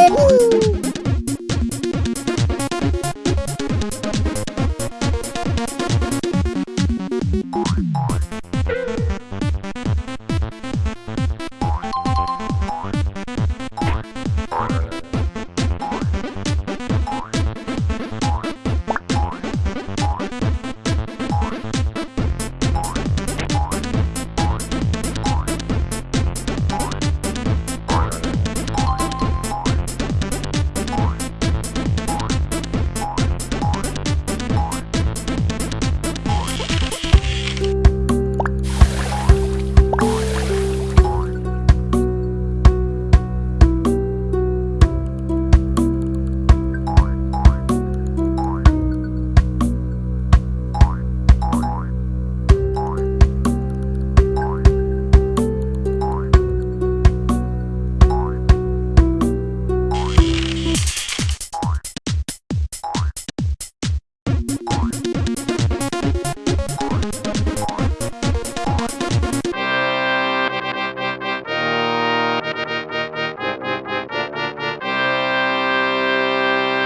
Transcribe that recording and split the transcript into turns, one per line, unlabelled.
đến